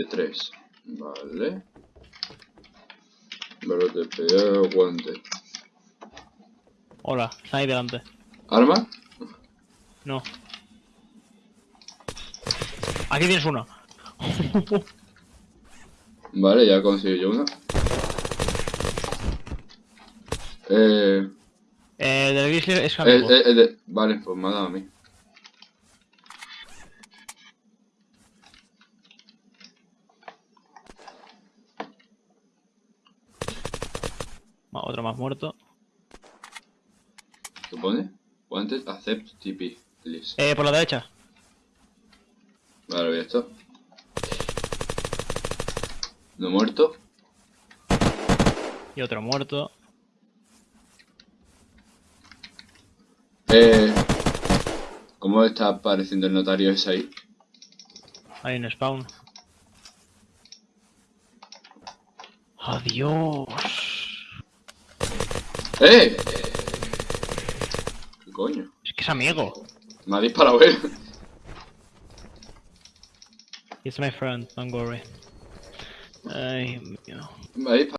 de 3. Vale. Valor de guante. Hola, está ahí delante. ¿Arma? No. Aquí tienes uno. Vale, ya consigo yo una. Eh, eh, del es eh, eh, eh, de- vale, pues me ha dado a mí. Otro más muerto. ¿Qué pone? Wanted accept TP, please. Eh, por la derecha. Vale, voy a esto. No muerto. Y otro muerto. Eh, ¿Cómo está apareciendo el notario ese ahí? Hay un spawn. Adiós. ¡Eh! ¿Qué coño? Es que es amigo. Me ha disparado él. It's my friend, don't worry. Ay, mío. Me ha disparado.